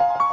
Bye.